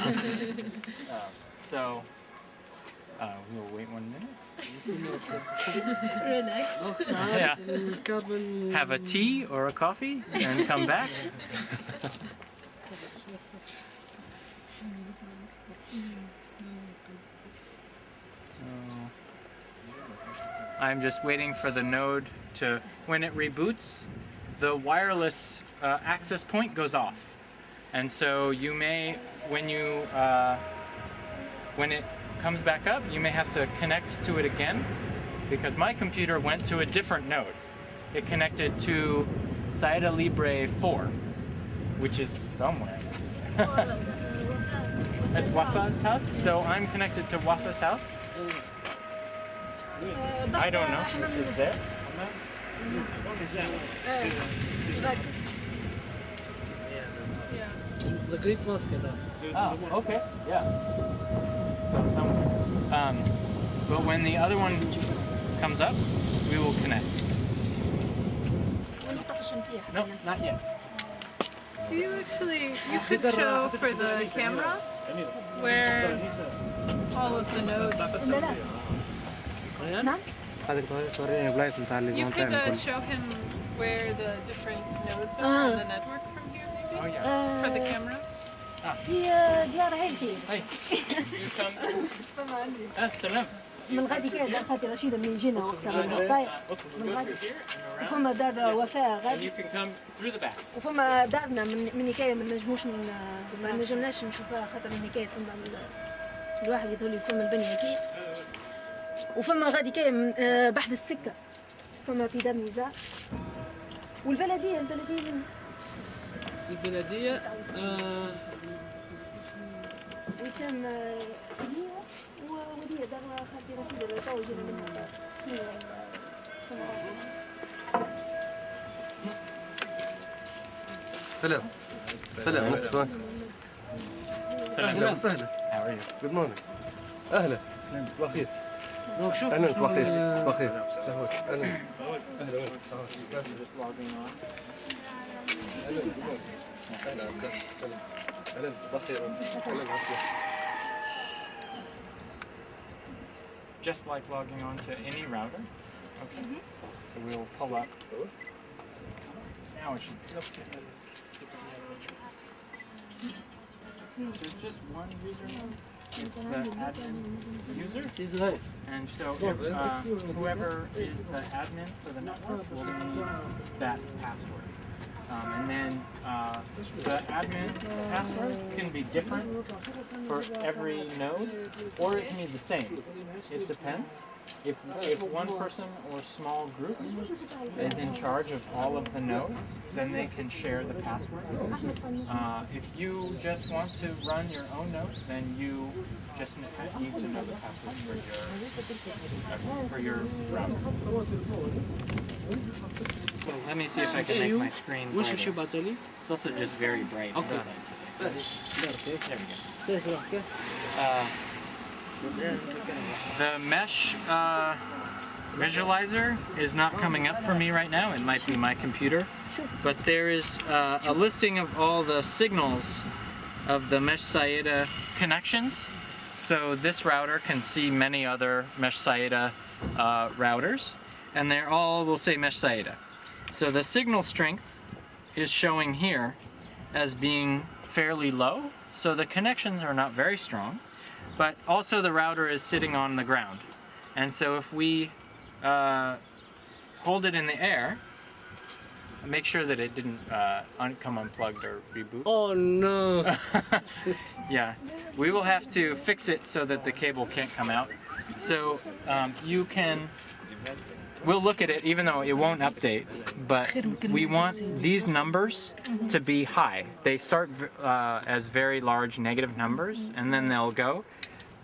Uh, so uh, we'll wait one minute. Relax. Yeah. Have a tea or a coffee and come back. I'm just waiting for the node to, when it reboots, the wireless uh, access point goes off. And so you may, when you, uh, when it comes back up, you may have to connect to it again because my computer went to a different node. It connected to Sayada Libre 4, which is somewhere. That's Wafa's house, so I'm connected to Wafa's house. I don't know. Is there? The Great Mosque, though. Ah, okay, yeah. So. Um, but when the other one comes up, we will connect. No, not yet. Do you actually, you ah. could show for the camera where all of the notes. You could uh, show him where the different nodes are on the network from here, maybe? Oh, for the camera? في ديار عائلتي سلام. من غادي كاع فاتي رشيده من جينا وقتها من الطايق من غادي. وفما دار وفاء غادي. وفما دارنا من من نكايه ما نجموش ما نجمناش نشوفها خاطر من نكايه فما الواحد لي فما البنيه كي وفما غادي كاي آه، بحث السكة. فما في دار نزاع والبلدية البلدية البلدية آه وسام هي ووديه دار خالتي رشيدة تو جينا منها هي سلام. سلام. أهلا وسهلا? جود مورنينج أهلا. صباح الخير طيب شوف أهلا صباح الخير ال- صباح الخير أهلا. أهلا. أهلا. أهلا. Just like logging on to any router. Okay. Mm -hmm. So we'll pull up. Now it should. There's just one user. It's the admin user. And so if, uh, whoever is the admin for the network will need that password. Um, and then uh, the admin password can be different for every node, or it can be the same. It depends. If, if one person or small group is in charge of all of the nodes, then they can share the password. Uh, if you just want to run your own node, then you just need to know the password for your for your router. Well, let me see if I can make my screen brighter. It's also just very bright. Okay. There we go. Uh, the mesh uh, visualizer is not coming up for me right now. It might be my computer. But there is uh, a listing of all the signals of the mesh Sayada connections. So this router can see many other mesh Sayada uh, routers. And they're all, will say mesh Sayada. So the signal strength is showing here as being fairly low. So the connections are not very strong, but also the router is sitting on the ground. And so if we uh, hold it in the air, make sure that it didn't uh, un- come unplugged or reboot. Oh no! Yeah, we will have to fix it so that the cable can't come out. So um, you can, we'll look at it even though it won't update, but we want these numbers to be high. They start uh, as very large negative numbers and then they'll go.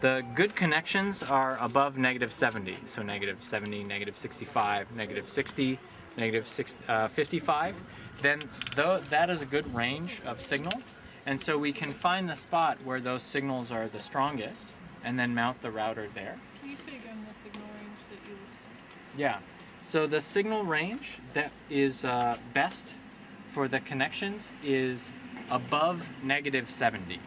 The good connections are above negative 70, so negative 70, negative 65, negative 60, negative six, uh, 55. Then though that is a good range of signal, and so we can find the spot where those signals are the strongest, and then mount the router there. Yeah. So the signal range that is uh, best for the connections is above negative 70.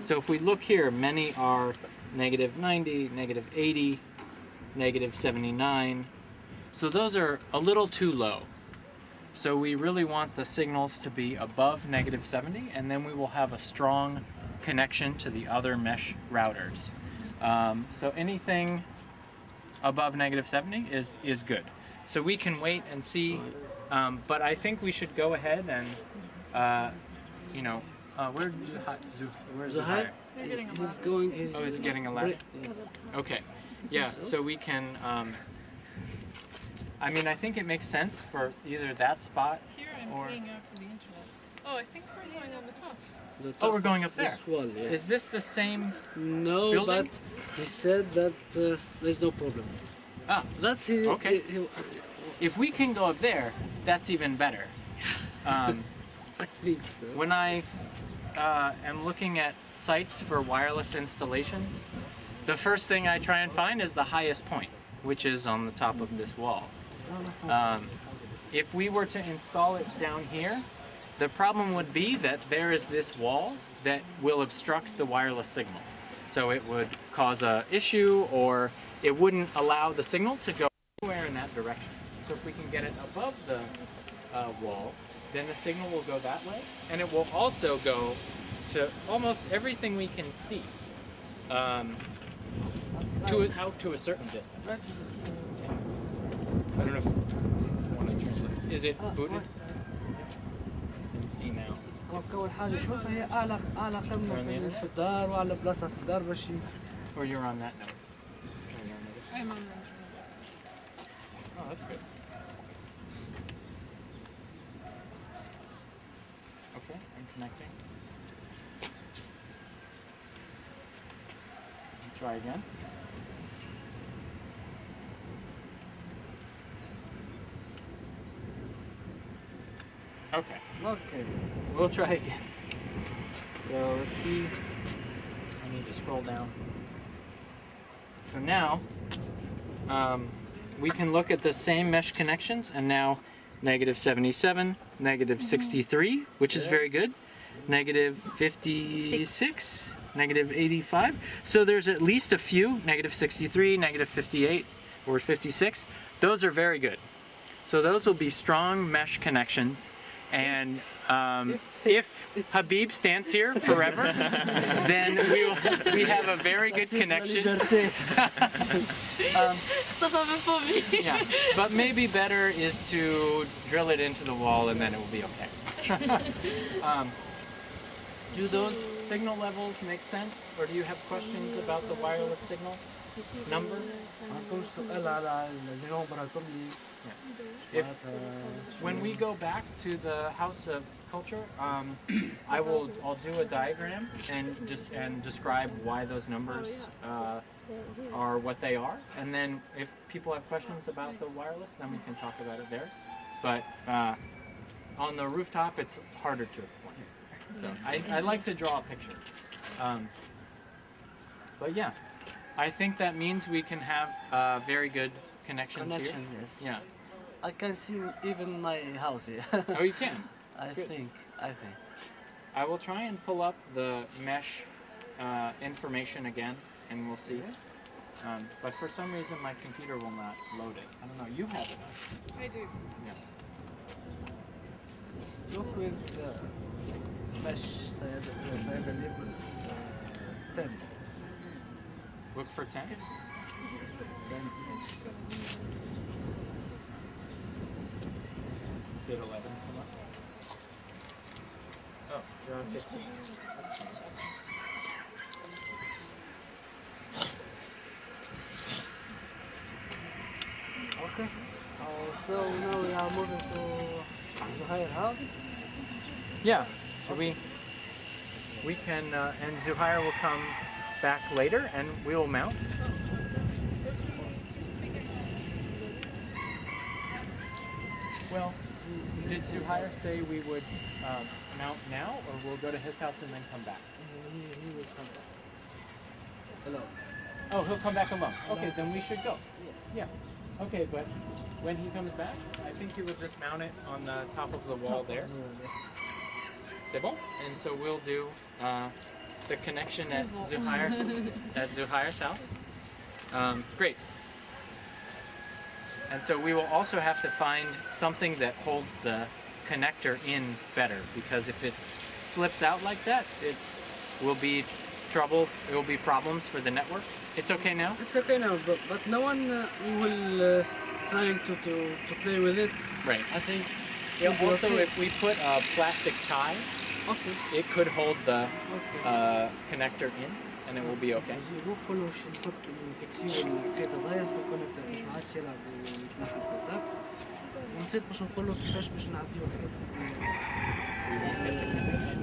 So if we look here, many are negative 90, negative 80, negative 79. So those are a little too low. So we really want the signals to be above negative 70 and then we will have a strong connection to the other mesh routers. Um, so anything above negative 70 is, is good. So we can wait and see, um, but I think we should go ahead and, uh, you know, uh, where Zuha, Zuh, where's Zuhair? Zuhair? They're getting a He's lot. going. He's Oh, he's getting a ladder? Okay, yeah, so we can, um, I mean, I think it makes sense for either that spot. Here I'm Or- paying out for the internet. Oh, I think we're going on the top. Oh, we're going up there. Wall, yes. Is this the same? No, building? but he said that uh, there's no problem. Ah, That's he. Okay. he- he- if we can go up there, that's even better. Um, I think so. when I uh, am looking at sites for wireless installations, the first thing I try and find is the highest point, which is on the top of this wall. Um, if we were to install it down here, the problem would be that there is this wall that will obstruct the wireless signal. So it would cause a issue or it wouldn't allow the signal to go anywhere in that direction. So if we can get it above the uh, wall, then the signal will go that way and it will also go to almost everything we can see um, to a, out to a certain distance. I don't know if you want to translate. Is it booted? هكا أول حاجة شوفها هي اعلى اعلى قمه في الدار واعلى بلاصه في الدار باش Or you're on that note. Okay, Okay. we'll try again. So let's see. I need to scroll down. So now, um, we can look at the same mesh connections and now negative 77, negative 63, which is very good, negative 56, negative 85. So there's at least a few, negative 63, negative 58, or 56. Those are very good. So those will be strong mesh connections. And um, if Habib stands here forever, then we will, we have a very good connection. Um, yeah, but maybe better is to drill it into the wall and then it will be okay. um, do those signal levels make sense, or do you have questions about the wireless signal number? If, when we go back to the house of culture um, I will I'll do a diagram and just and describe why those numbers uh, are what they are. And then if people have questions about the wireless then we can talk about it there. But uh, on the rooftop it's harder to explain. So I, I like to draw a picture. Um, but yeah. I think that means we can have uh, very good connections connection. here. Yes. Yeah. I can see even my house here. Oh, you can. I good. think. I think. I will try and pull up the mesh uh, information again, and we'll see. Um, but for some reason, my computer will not load it. I don't know. You have it. huh? I do. Look with the mesh سيادة سيادة الليبل 10 Look for 10. Did 11 come up? Oh, you're on 15. Okay. Uh, so now we are moving to Zuhair house. Yeah. We we can, uh, and Zuhair will come back later, and we will mount. Well, did Zuhair say we would um, mount now, or we'll go to his house and then come back? He, he will come back. Hello. Oh, he'll come back alone. Okay, then we should go. Yes. Yeah. Okay, but when he comes back, I think he will just mount it on the top of the wall there. C'est bon? And so we'll do uh, the connection at Zuhair at Zuhair's house. Um, great. And so we will also have to find something that holds the connector in better because if it slips out like that, it will be trouble. It will be problems for the network. It's okay now. It's okay now, but, but no one uh, will uh, trying to, to, to play with it. Right. I think. Yeah, also, if we put a plastic tie, Okay. it could hold the Okay. uh, connector in, and it will be okay. نجي نروح كله ش- نحط الفيكسيون الخيط ضايع في الكونكتور باش ما عادش يلعب ويتنحى الكونتاكت ونسيت باش نقول له كيفاش باش نعديو We won't get the connection.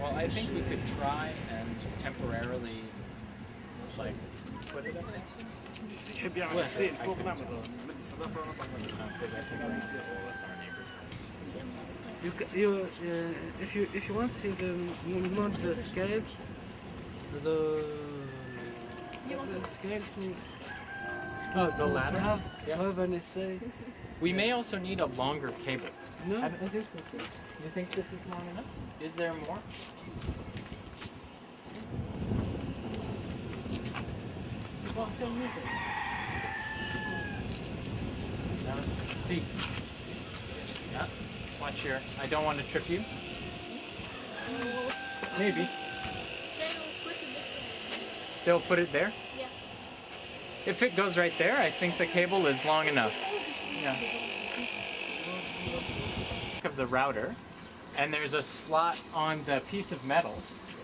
Well, I think we could try and temporarily, like, put it up there. يحب يعمل السيل فوق نعمل مد الصدفه ونطلع you, you, uh, if you if you want you can mount the scale, the, the scale to Oh, the ladder? have Yeah. have an essay. We may also need a longer cable. No, I I think that's it. You think this is long enough? Is there more? About 10 meters. No. See. Watch here. I don't want to trip you. Maybe. They'll put it there? Yeah. If it goes right there, I think the cable is long enough. Yeah. Of the router, and there's a slot on the piece of metal.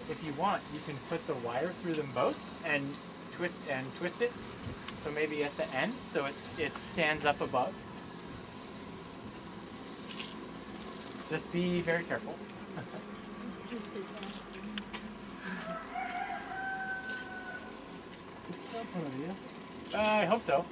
If you want, you can put the wire through them both and twist and twist it. So maybe at the end, so it, it stands up above. Just be very careful. It's temporary, yeah? Uh, I hope so.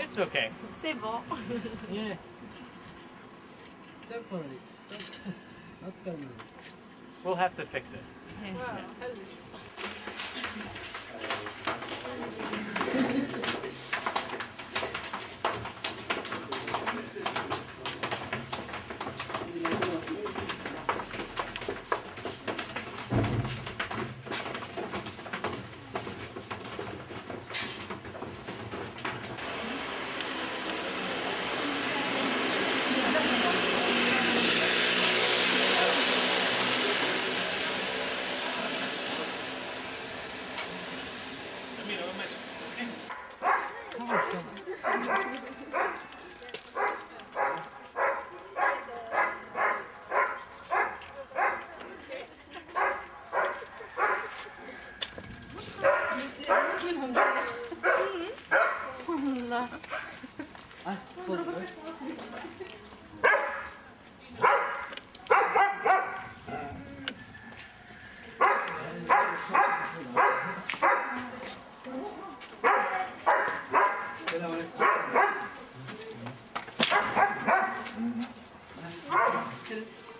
It's okay. C'est bon. Yeah. Temporary. Not permanent. We'll have to fix it. Wow.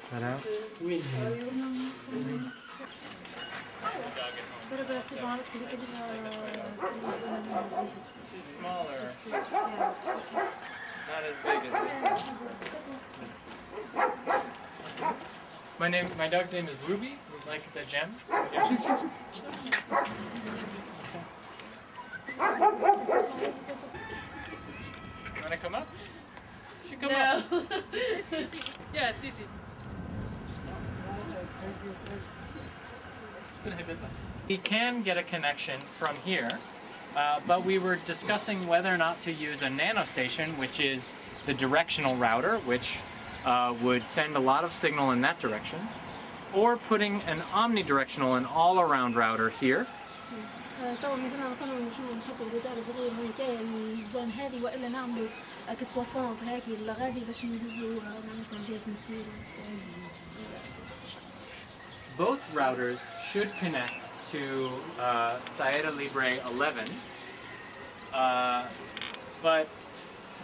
Sarap. Win She's smaller. Not as big as this. My name, my dog's name is Ruby, like the gem. Wanna come up? Should come no. up. it's. Yeah, it's easy. We can get a connection from here, uh, but we were discussing whether or not to use a nanostation, which is the directional router, which uh, would send a lot of signal in that direction, or putting an omnidirectional and all-around router here. تو ميزانا مثلا نجمو نحطو جدار صغير هيك الزون هذه والا نعملو كسواسونت هاكي لغادي باش نهزو معناتها جهة مسير both routers should connect to uh, Sayada Libre 11, uh, but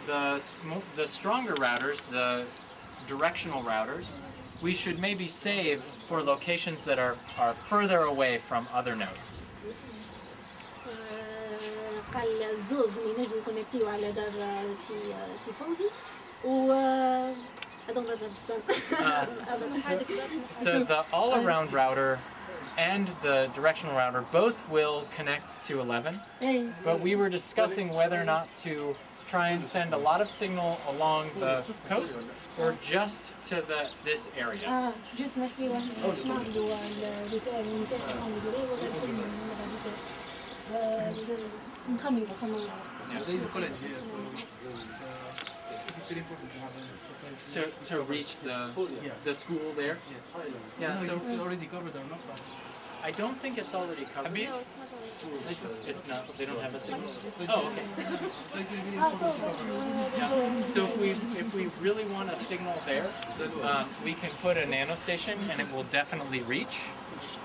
the, the stronger routers, the directional routers, we should maybe save for locations that are, are further away from other nodes. I don't understand. Uh, so, so the all-around router and the directional router both will connect to 11, but we were discussing whether or not to try and send a lot of signal along the coast or just to the this area. Yeah to, to reach the the school there? Yeah, so it's already covered or not? I don't think it's already covered. No, it's not already It's not. They don't have a signal. Oh, okay. yeah. So if we if we really want a signal there, um, we can put a nano station and it will definitely reach.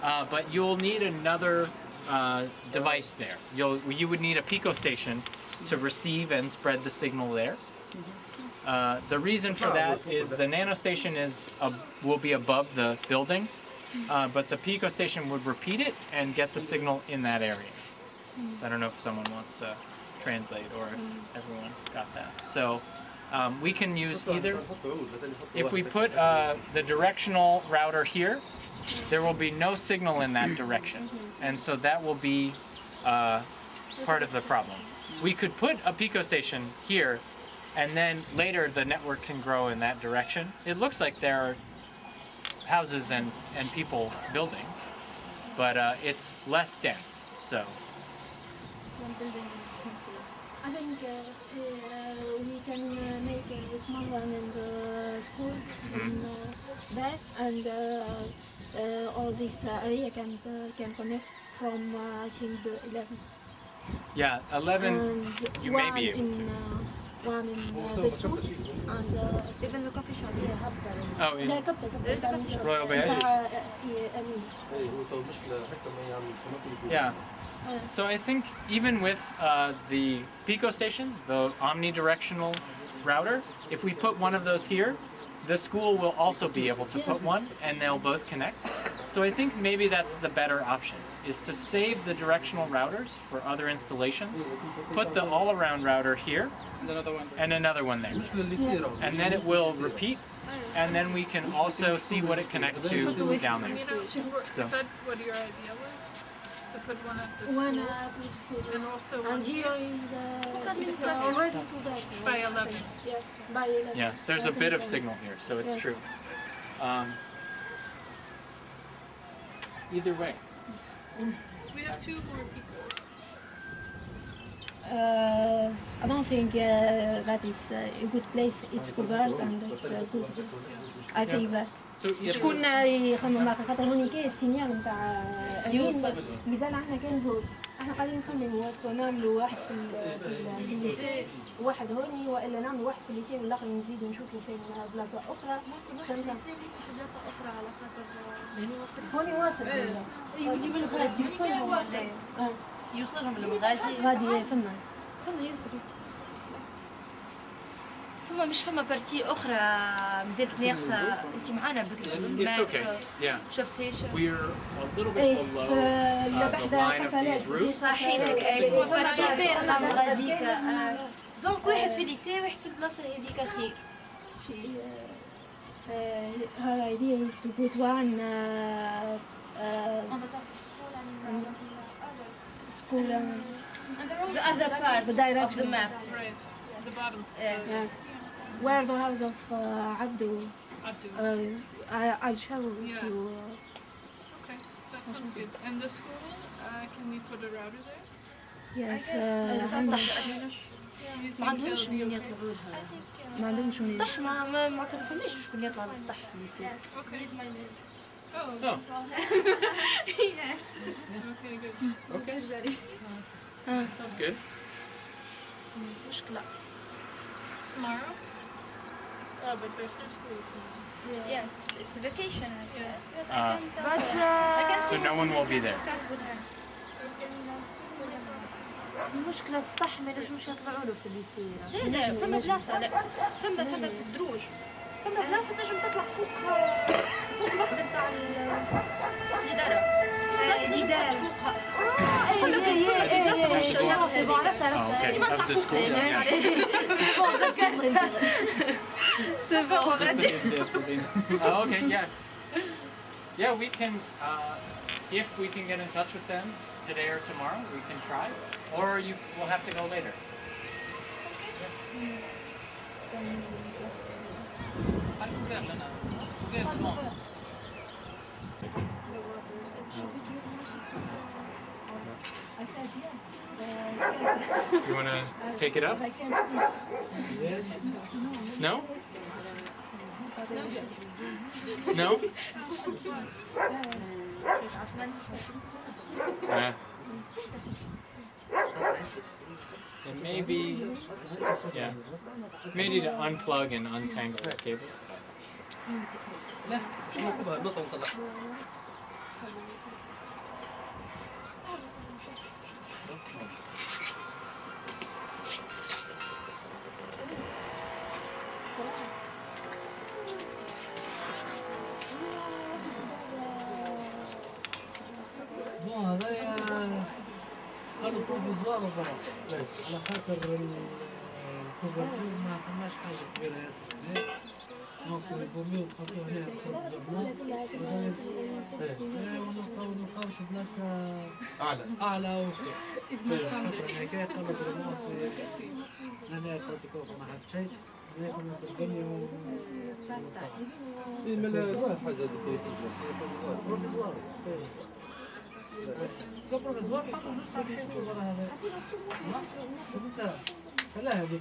Uh, but you'll need another uh, device there. You'll you would need a pico station to receive and spread the signal there. Uh, the reason for that is the nano station is uh, will be above the building, uh, but the pico station would repeat it and get the signal in that area. So I don't know if someone wants to translate or if everyone got that. So um, we can use either. If we put uh, the directional router here, there will be no signal in that direction, and so that will be uh, part of the problem. We could put a pico station here, and then later the network can grow in that direction. It looks like there are houses and, and people building, but uh, it's less dense. So I think uh, uh, we can uh, make a small one in the school in, uh, there, and uh, uh, all this area can uh, can connect from uh, I think the 11. yeah, 11. and you may be able in, to Uh, one in uh, the school and uh, even the coffee shop. Yeah, have Oh, in yeah, coffee, coffee shop. Royal Bay. Uh, uh, yeah, I mean, اي هو تو مشكله حتى ما يعمل تنقل Yeah. So I think even with uh, the Pico station, the omnidirectional router, if we put one of those here, the school will also be able to put one and they'll both connect. So I think maybe that's the better option is to save the directional routers for other installations, put the all-around router here, and another one there. And then it will repeat, and then we can also see what it connects to down there. So. To put one at the one at the. And also and here is uh. By 11. Yeah, by 11. Yeah, there's a bit of signal here, so it's yes. true. Um, either way. We have two more picos. Uh, I don't think uh, that is uh, a good place. It's covered and it's uh, good. I think that. شكون يخمم معك خاطر هوني كاين السينيال نتاع يوصل. مازال عندنا كان زوز إحنا قاعدين نخمموا اسكو نعملوا واحد في ال- في الليسي واحد هوني وإلا نعمل واحد في الليسي والاخر نزيد نشوف فين آه، بلاصة أخرى. ممكن واحد في الليسي في بلاصة أخرى على خاطر آه، يعني هوني واصل. هوني واصل. يولي من الغادي يوصلهم. آه. يوصلهم للغازي غادي فما فما ياسر فما مش فما بارتي أخرى مازالت ناقصه أنت معانا بكري شفت هيش إيه لبحدا حسنات صحيتك إيه فما بارتي فارغه غاديك دونك واحد في الليسي واحد في البلاصه هذيك خير Uh, her idea is to put one uh, uh, school um, the other part The of direction. the map Right. The bottom. آه. yes, where the house of uh, Abdu. Abdu. Uh, I, I'll show Yeah. you. Okay, that sounds good. And the school, uh, can we put a router there? Yes, السطح Do you ما عندهمش منين يطلعوا لها ما عندهمش منين. السطح ما ما ما تعرفونيش شكون يطلع للسطح في Okay. Oh. Oh. yes. Okay, good. Okay, sounds good. مشكله Tomorrow? Oh, but there's no school tomorrow. Yes, it's a vacation, I guess. But Uh, but her. I can So no one will be there. discuss with her. المشكلة السطح ما ينجموش يطلعوا له في الليسي لا لا فما بلاصة لا فما فما في الدروج فما بلاصة تنجم تطلع فوق فوق الوحدة بتاع الإدارة. Yeah. C'est bon. oh, okay. Yeah. Yeah, we can. Uh, if we can get in touch with them today or tomorrow, we can try. Or you will have to go later. Do you want to take it up? No? No? Uh, it may be, yeah, may need to unplug and untangle the cable. كبر الكوفرتور ما فماش حاجة كبيرة ياسر هنا دونك الفوميو نحطو هنا بروفيزورمون ونلقاو نلقاو شي بلاصة أعلى أعلى وفوق خاطر أنا أنا قلت ما عاد شيء ناخذ الدنيا ونلقاو. حاجة بروفيزوار. كبر الزوار هذا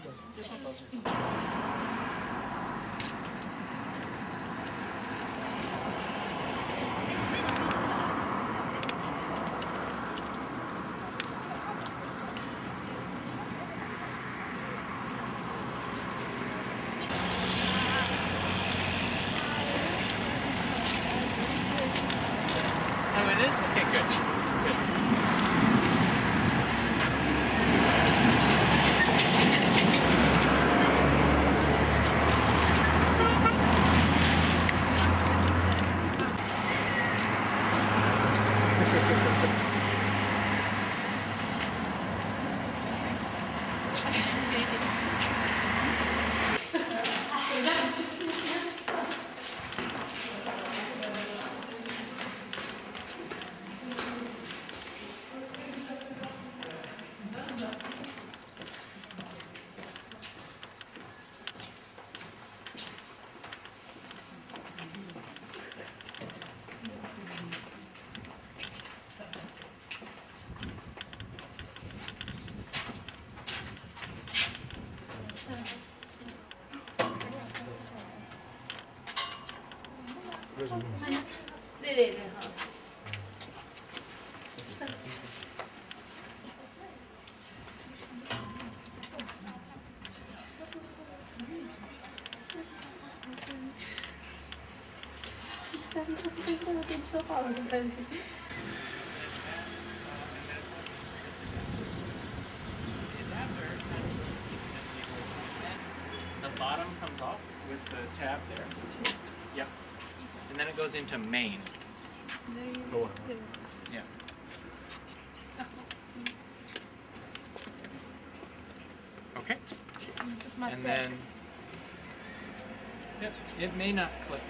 The bottom comes off with the tab there. Yep. And then it goes into main. Yeah. Okay. And then. Yep. It may not click.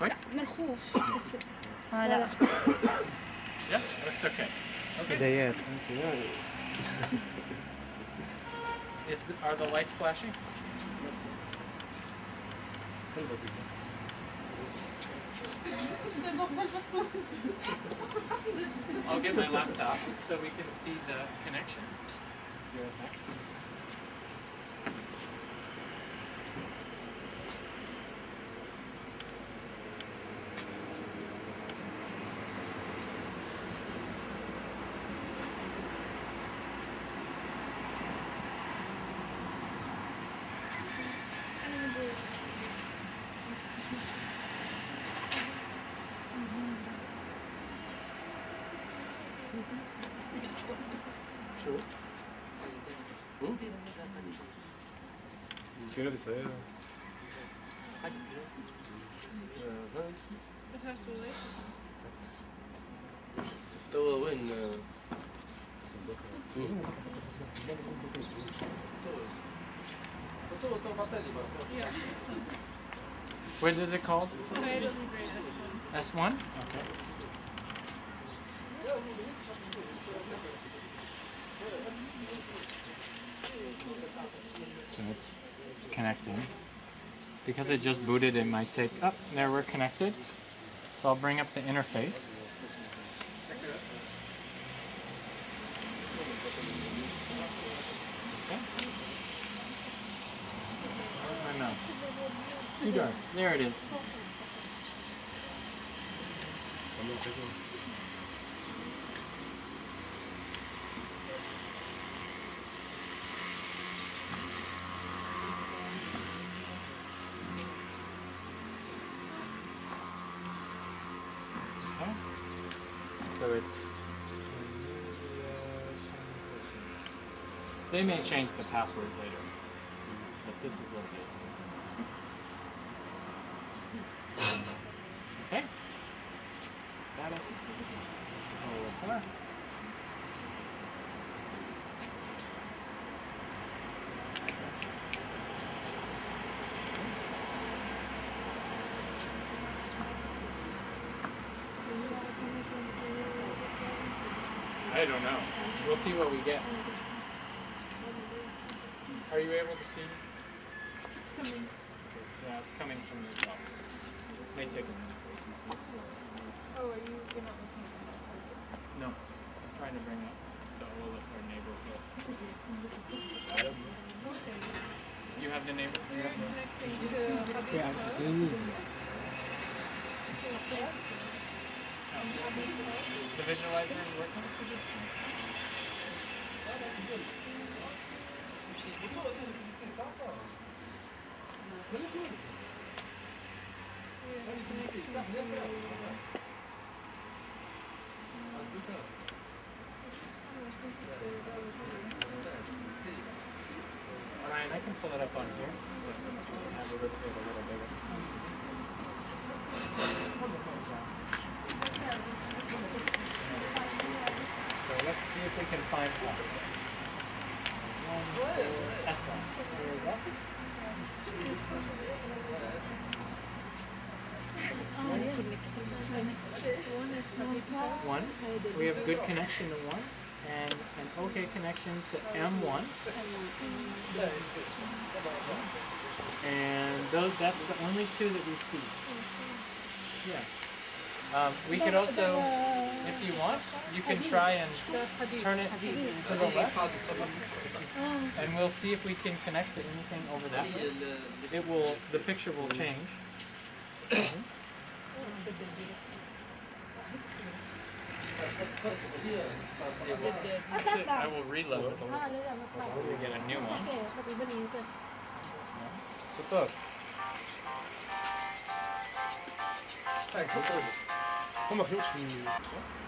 Waalaikum Yeah, it's okay. Okay. Is the, are the lights flashing? I'll get my laptop so we can see the connection. Melissa, yeah. Eh. What is it called? S1? Okay. So connecting. Because it just booted, it might take. Up oh, there, we're connected. So I'll bring up the interface. Okay. Too dark. There it is. Okay. So it's. They may change the password later, but this is what it is. Okay. Status. OLSR. I don't know. We'll see what we get. Are you able to see? It's coming. Yeah, it's coming from the top. May take a minute. Oh, are you? You're not looking at the. No, I'm trying to bring up the Olaf or neighborhood. Okay. You have the neighbor? You You're have the, connecting yeah, it's easy. This is yes. Um, Hubby Cloud. The visualizer is working? Ryan, I can pull it up on here. So let's see if we can find us. One, four, S1. Where is us? One. We have good connection to one, and an okay connection to M1. And those, that's the only two that we see. Yeah. Um, we could also, if you want, you can try and turn it to the left, and we'll see if we can connect to anything over that way. It will, the picture will change. I will reload. We get a new one. Super. Kom maar, Joep.